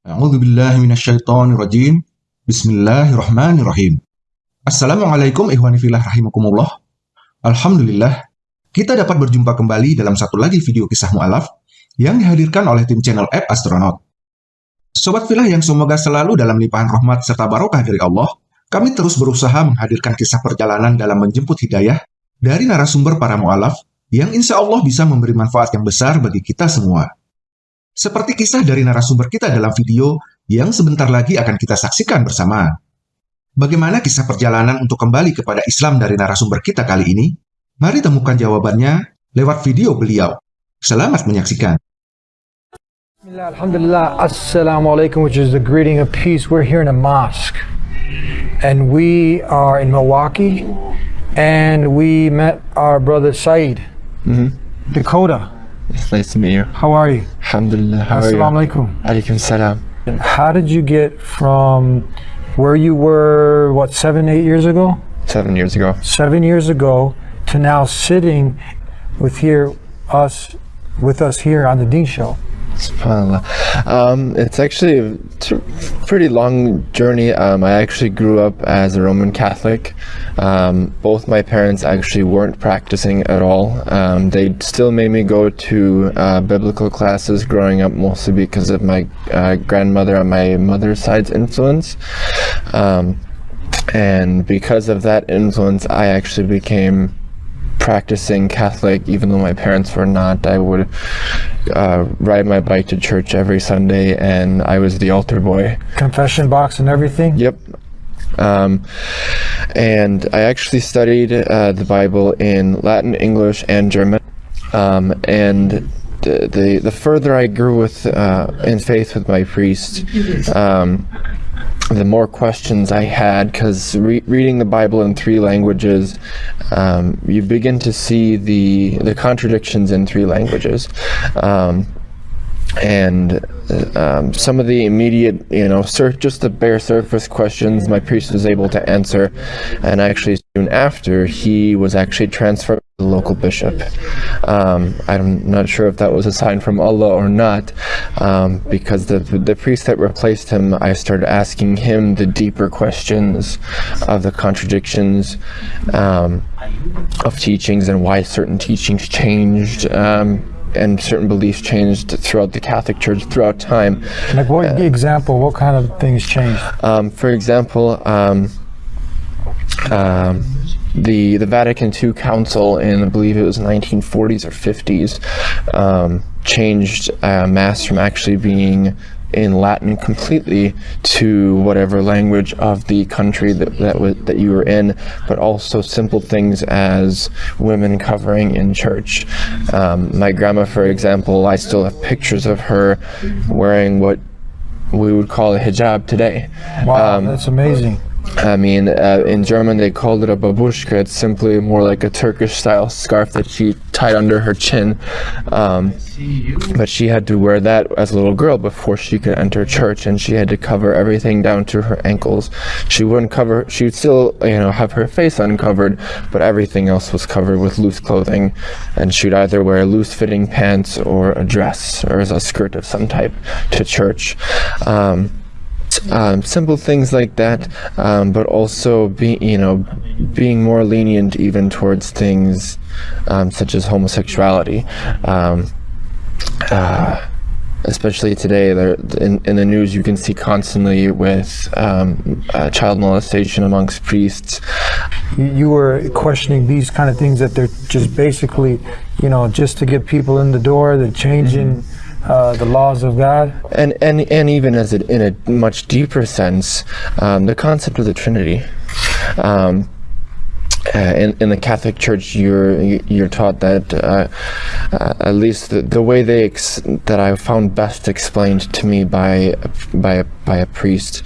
A'udzu billahi minasyaitonir rajim. Bismillahirrahmanirrahim. Assalamualaikum ihwani fillah rahimakumullah. Alhamdulillah, kita dapat berjumpa kembali dalam satu lagi video kisah mu'alaf yang dihadirkan oleh tim channel App Astronaut. Sobat filah yang semoga selalu dalam limpahan rahmat serta barokah dari Allah, kami terus berusaha menghadirkan kisah perjalanan dalam menjemput hidayah dari narasumber para mu'alaf yang insya Allah bisa memberi manfaat yang besar bagi kita semua. Seperti kisah dari narasumber kita dalam video yang sebentar lagi akan kita saksikan bersama. Bagaimana kisah perjalanan untuk kembali kepada Islam dari narasumber kita kali ini? Mari temukan jawabannya lewat video beliau. Selamat menyaksikan. Alhamdulillah, Assalamu alaikum, which is the greeting of peace. We're here in a mosque. And we are in Milwaukee. And we met our brother Saeed, Dakota. It's nice to meet you. How are you? Alhamdulillah. How? Assalamu alaikum. Alaikum salam. How did you get from where you were, what, seven, eight years ago? Seven years ago. Seven years ago to now sitting with here, us, with us here on the Deen Show? SubhanAllah. Um, it's actually a pretty long journey. Um, I actually grew up as a Roman Catholic. Um, both my parents actually weren't practicing at all. Um, they still made me go to uh, biblical classes growing up, mostly because of my uh, grandmother on my mother's side's influence. Um, and because of that influence, I actually became practicing Catholic, even though my parents were not. I would uh, ride my bike to church every Sunday, and I was the altar boy. Confession box and everything? Yep. Um, and I actually studied uh, the Bible in Latin, English, and German. Um, and the, the the further I grew with uh, in faith with my priest, um, the more questions I had because re- reading the Bible in three languages, um, you begin to see the the contradictions in three languages. Um, and um, some of the immediate, you know, just the bare surface questions my priest was able to answer, and actually soon after he was actually transferred the local bishop. Um, I'm not sure if that was a sign from Allah or not, um, because the the priest that replaced him, I started asking him the deeper questions of the contradictions um, of teachings and why certain teachings changed. Um, and certain beliefs changed throughout the Catholic Church throughout time. Like what example, what kind of things changed? Um, for example, um, um, the the Vatican II Council in I believe it was 1940s or 50s um, changed uh, Mass from actually being in Latin completely to whatever language of the country that that, was, that you were in, but also simple things as women covering in church. Um, my grandma, for example, I still have pictures of her wearing what we would call a hijab today. Wow, Um, that's amazing. I mean, uh, in German they called it a babushka. It's simply more like a Turkish-style scarf that she tied under her chin. Um, but she had to wear that as a little girl before she could enter church, and she had to cover everything down to her ankles. She wouldn't cover. She would still, you know, have her face uncovered, but everything else was covered with loose clothing, and she'd either wear loose-fitting pants or a dress or a skirt of some type to church. Um, um, simple things like that, um, but also being you know being more lenient even towards things um, such as homosexuality. Um, uh, especially today, there in, in the news you can see constantly with um, uh, child molestation amongst priests. You, you were questioning these kind of things that they're just basically, you know, just to get people in the door, they're changing uh, the laws of God. and and and even as it in a much deeper sense, um, the concept of the Trinity. Um, uh, in, in the Catholic Church, you're you're taught that uh, uh, at least the, the way they ex- that I found best explained to me by by by a priest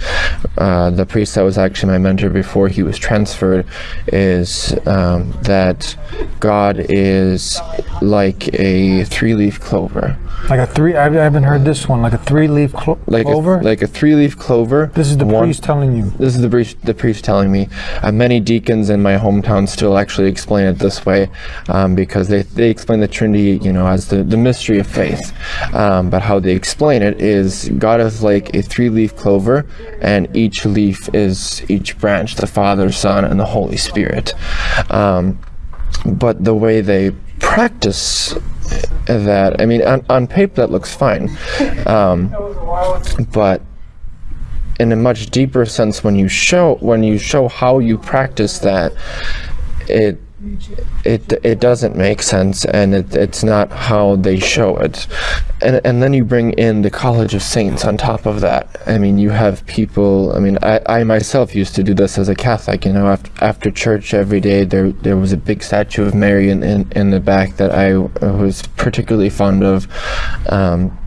uh, the priest that was actually my mentor before he was transferred is um, that God is like a three-leaf clover. Like a three, I haven't heard this one. Like a three-leaf clo- Like clover. A, like a three-leaf clover. this is the One- priest telling you. This is the priest, the priest telling me. Uh, many deacons in my hometown still actually explain it this way um, because they, they explain the Trinity, you know, as the, the mystery of faith. Um, but how they explain it is God is like a three-leaf clover, and each leaf is each branch, the Father, Son, and the Holy Spirit. Um, but the way they practice that, I mean, on, on paper that looks fine. Um, but in a much deeper sense when you show when you show how you practice that it it it doesn't make sense and it, it's not how they show it. And and then you bring in the college of saints on top of that. I mean you have people i mean i, I myself used to do this as a catholic you know after, after church every day there there was a big statue of mary in in, in the back that i was particularly fond of. Um,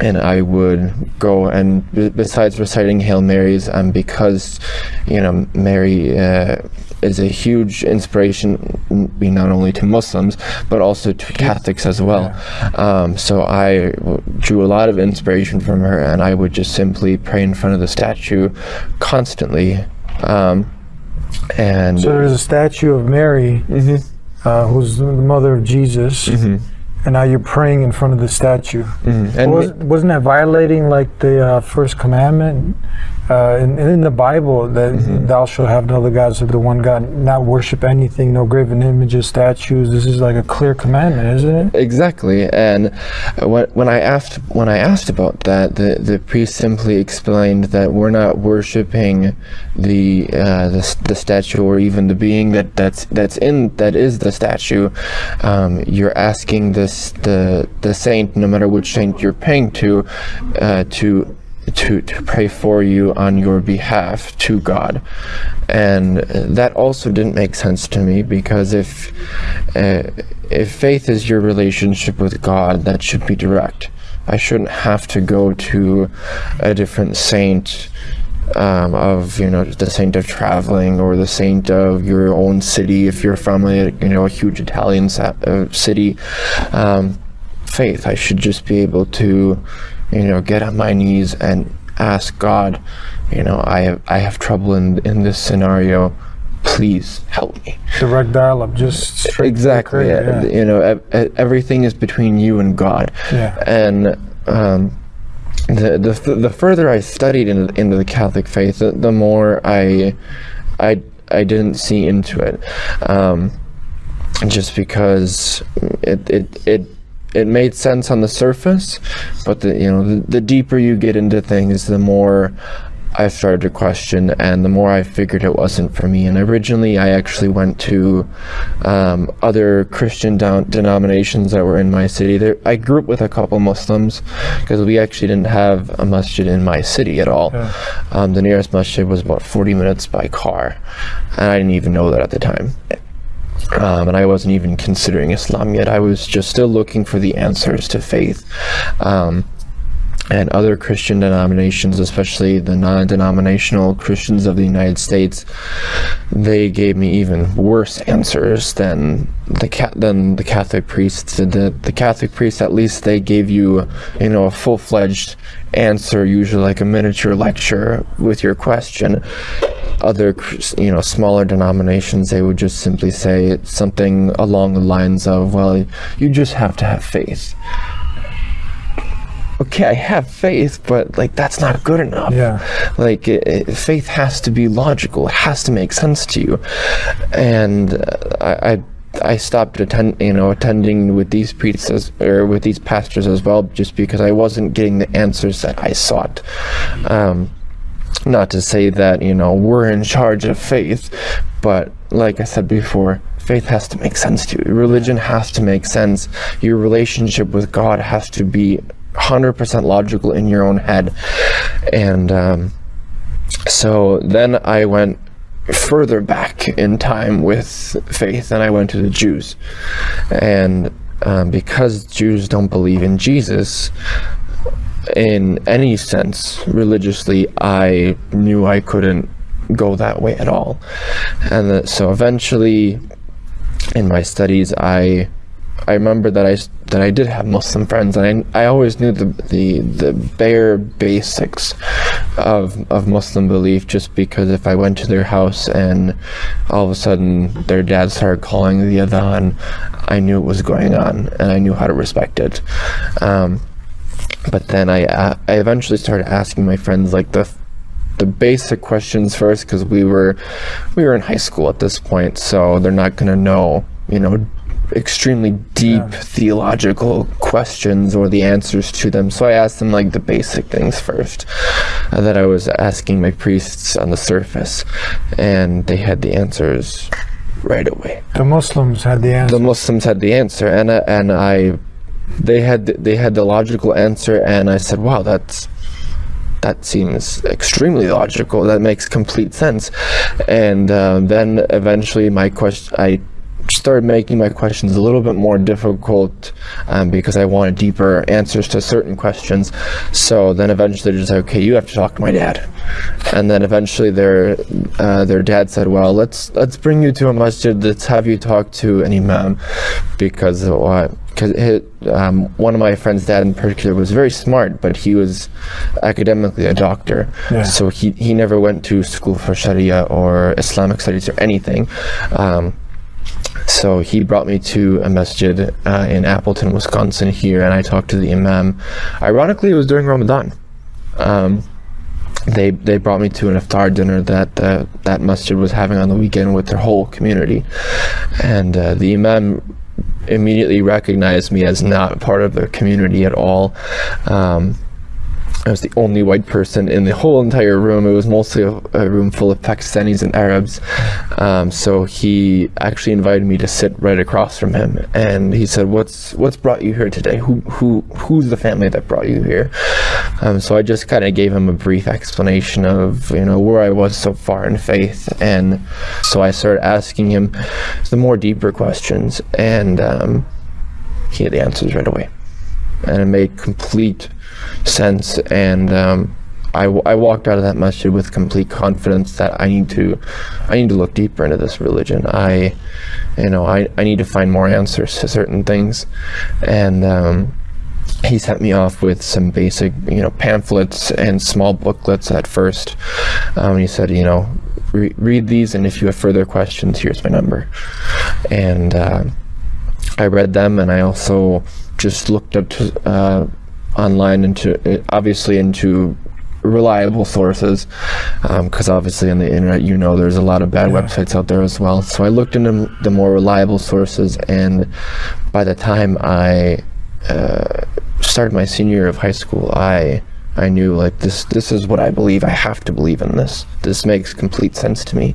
and I would go and b- besides reciting Hail Marys, um, because you know Mary uh, is a huge inspiration, not only to Muslims but also to Catholics as well. Um, so I drew a lot of inspiration from her, and I would just simply pray in front of the statue constantly. Um, and So there's a statue of Mary, uh, who's the mother of Jesus, and now you're praying in front of the statue. and Was, wasn't that violating like the uh, first commandment uh, in, in the Bible that thou shalt have no other gods but the one God, not worship anything, no graven images, statues. This is like a clear commandment, isn't it? Exactly, and when, when I asked when I asked about that, the, the priest simply explained that we're not worshiping the, uh, the the statue or even the being that that's that's in that is the statue. Um, you're asking this the the saint, no matter which saint you're paying to, uh, to to, to pray for you on your behalf to God. And that also didn't make sense to me because if uh, if faith is your relationship with God, that should be direct. I shouldn't have to go to a different saint um, of you know the saint of traveling or the saint of your own city if you're from a you know a huge Italian uh, city. Um, faith. I should just be able to, you know, get on my knees and ask God, you know, I have I have trouble in in this scenario. Please help me. Direct dialogue, just Exactly. yeah. You know, ev- ev- everything is between you and God. Yeah. And um, the the the further I studied in, into the Catholic faith, the, the more I I I didn't see into it. Um, just because it it it it made sense on the surface, but the you know the, the deeper you get into things, the more I started to question, and the more I figured it wasn't for me. And originally, I actually went to um, other Christian denominations that were in my city. There, I grew up with a couple Muslims because we actually didn't have a masjid in my city at all. Um, the nearest masjid was about 40 minutes by car, and I didn't even know that at the time um, and I wasn't even considering Islam yet. I was just still looking for the answers to faith. Um, and other Christian denominations, especially the non-denominational Christians of the United States, they gave me even worse answers than the than the Catholic priests. The the Catholic priests, at least, they gave you, you know, a full-fledged answer, usually like a miniature lecture with your question other you know smaller denominations they would just simply say something along the lines of well you just have to have faith okay i have faith but like that's not good enough. Yeah. like it, it- faith has to be logical. It has to make sense to you. And uh, i i I stopped attend, you know, attending with these priests as, or with these pastors as well, just because I wasn't getting the answers that I sought. Um, not to say that you know we're in charge of faith but like i said before faith has to make sense to you. Religion has to make sense. Your relationship with god has to be 100% logical in your own head and um, so then i went further back in time with faith and i went to the jews and um, because jews don't believe in jesus in any sense religiously, I knew I couldn't go that way at all. And the, so eventually, in my studies, I I remember that I that I did have Muslim friends, and I, I always knew the, the the bare basics of of Muslim belief. Just because if I went to their house and all of a sudden their dad started calling the adhan, I knew what was going on, and I knew how to respect it. Um, but then I I eventually started asking my friends like the the basic questions first because we were we were in high school at this point, so they're not gonna know you know extremely deep yeah. theological questions or the answers to them. So I asked them like the basic things first uh, that I was asking my priests on the surface, and they had the answers right away. The Muslims had the answer. The Muslims had the answer, and uh, and I, they had they had the logical answer, and I said, "Wow, that's." That seems extremely logical. That makes complete sense. And uh, then eventually, my question, I started making my questions a little bit more difficult um, because I wanted deeper answers to certain questions. So then eventually they're just like, okay, you have to talk to my dad. And then eventually their uh, their dad said, well, let's let's bring you to a masjid. Let's have you talk to an imam because uh, because um, one of my friend's dad in particular was very smart, but he was academically a doctor. Yeah. So he, he never went to school for Sharia or Islamic studies or anything. Um, so he brought me to a masjid uh, in Appleton, Wisconsin here, and I talked to the imam. Ironically, it was during Ramadan. Um, they they brought me to an iftar dinner that uh, that masjid was having on the weekend with their whole community, and uh, the imam immediately recognized me as not part of the community at all. Um, I was the only white person in the whole entire room. It was mostly a, a room full of Pakistanis and Arabs. Um, so he actually invited me to sit right across from him, and he said, "What's what's brought you here today? Who who who's the family that brought you here?" Um, so I just kind of gave him a brief explanation of you know where I was so far in faith, and so I started asking him the more deeper questions, and um, he had the answers right away, and it made complete sense and um, I, I walked out of that masjid with complete confidence that I need to I need to look deeper into this religion. I you know I, I need to find more answers to certain things. And um, he sent me off with some basic you know pamphlets and small booklets at first. Um, he said you know re read these and if you have further questions here's my number. And uh, I read them and I also just looked up to uh, online into obviously into reliable sources because um, obviously on the internet you know there's a lot of bad yeah. websites out there as well. So I looked into the more reliable sources and by the time I uh, started my senior year of high school I I knew like this this is what I believe I have to believe in this. This makes complete sense to me.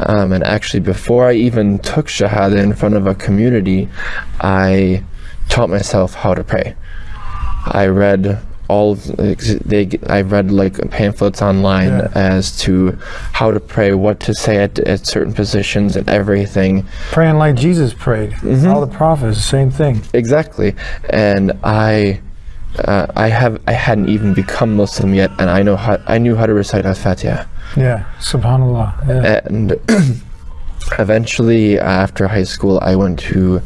Um, and actually before I even took Shahada in front of a community I taught myself how to pray I read all they I read like pamphlets online yeah. as to how to pray, what to say at, at certain positions and everything. Praying like Jesus prayed. Mm -hmm. All the prophets, the same thing. Exactly, and I. Uh, I have I hadn't even become Muslim yet, and I know how I knew how to recite Al-Fatiha. Yeah, Subhanallah. Yeah. And eventually, after high school, I went to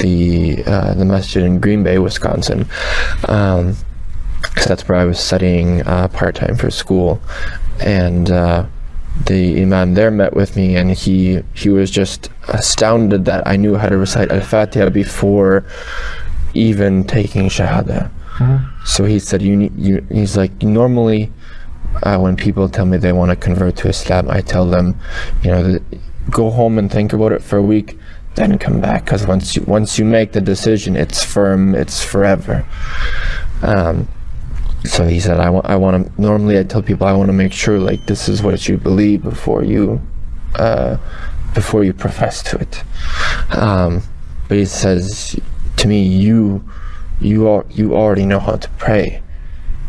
the uh, the masjid in Green Bay, Wisconsin. Um, so that's where I was studying uh, part time for school, and uh, the imam there met with me, and he he was just astounded that I knew how to recite Al Fatiha before even taking Shahada. Mm -hmm. So he said, "You need." You, he's like, normally, uh, when people tell me they want to convert to Islam, I tell them, you know, go home and think about it for a week then come back because once you once you make the decision it's firm it's forever. Um, so he said I want I want to normally I tell people I want to make sure like this is what you believe before you uh, before you profess to it. Um, but he says to me you you are you already know how to pray.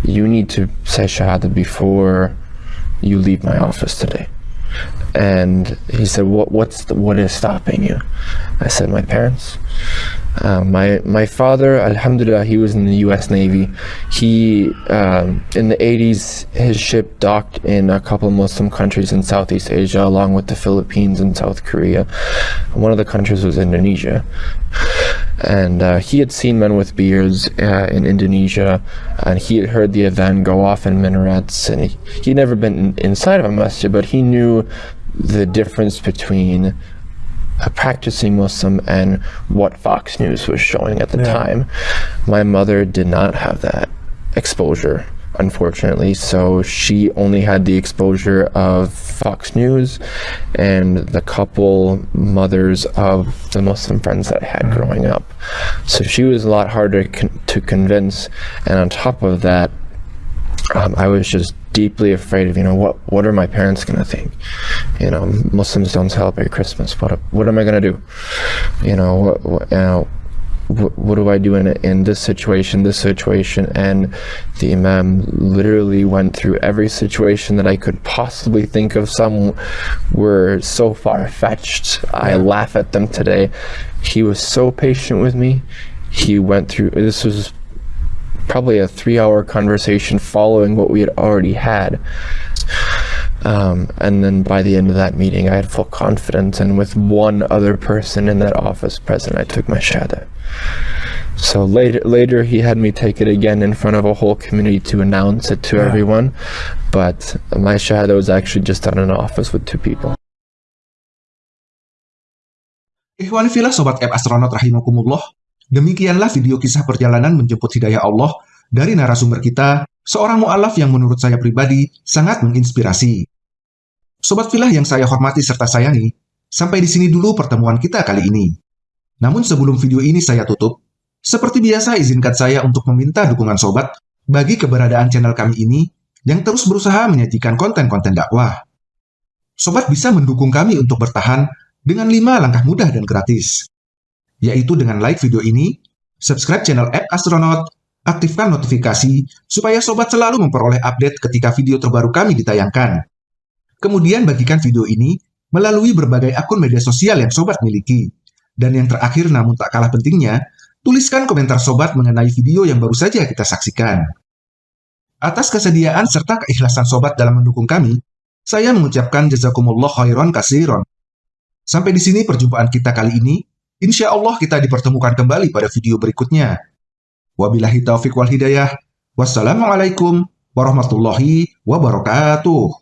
You need to say shahada before you leave my office today And he said, "What? What's the, what is stopping you?" I said, "My parents." Uh, my my father, Alhamdulillah, he was in the U.S. Navy. He um, in the 80s, his ship docked in a couple of Muslim countries in Southeast Asia, along with the Philippines and South Korea. One of the countries was Indonesia, and uh, he had seen men with beards uh, in Indonesia, and he had heard the adhan go off in minarets, and he, he'd never been in, inside of a masjid, but he knew the difference between a practicing Muslim and what Fox News was showing at the yeah. time. My mother did not have that exposure, unfortunately, so she only had the exposure of Fox News and the couple mothers of the Muslim friends that I had mm-hmm. growing up. So she was a lot harder con to convince, and on top of that, um, I was just deeply afraid of you know what what are my parents going to think? You know muslims don't celebrate christmas. What what am i going to do? You know what, what, you know, what, do I do in in this situation, this situation, and the Imam literally went through every situation that I could possibly think of. Some were so far fetched, I laugh at them today. He was so patient with me. He went through. This was probably a three hour conversation following what we had already had. Um, and then by the end of that meeting, I had full confidence. And with one other person in that office present, I took my shahada. So later, later he had me take it again in front of a whole community to announce it to yeah. everyone. But my shahada was actually just done in an office with two people. Ikhwan filah Sobat App Astronaut Rahimakumullah, Demikianlah video kisah perjalanan menjemput hidayah Allah dari narasumber kita, seorang mu'alaf yang menurut saya pribadi sangat menginspirasi. Sobat filah yang saya hormati serta sayangi, sampai di sini dulu pertemuan kita kali ini. Namun sebelum video ini saya tutup, seperti biasa izinkan saya untuk meminta dukungan sobat bagi keberadaan channel kami ini yang terus berusaha menyajikan konten-konten dakwah. Sobat bisa mendukung kami untuk bertahan dengan 5 langkah mudah dan gratis yaitu dengan like video ini, subscribe channel App Astronaut, aktifkan notifikasi supaya sobat selalu memperoleh update ketika video terbaru kami ditayangkan. Kemudian bagikan video ini melalui berbagai akun media sosial yang sobat miliki. Dan yang terakhir namun tak kalah pentingnya, tuliskan komentar sobat mengenai video yang baru saja kita saksikan. Atas kesediaan serta keikhlasan sobat dalam mendukung kami, saya mengucapkan jazakumullah khairan kasiron. Sampai di sini perjumpaan kita kali ini. Insya Allah kita dipertemukan kembali pada video berikutnya. Wabillahi taufiq wal hidayah. Wassalamualaikum warahmatullahi wabarakatuh.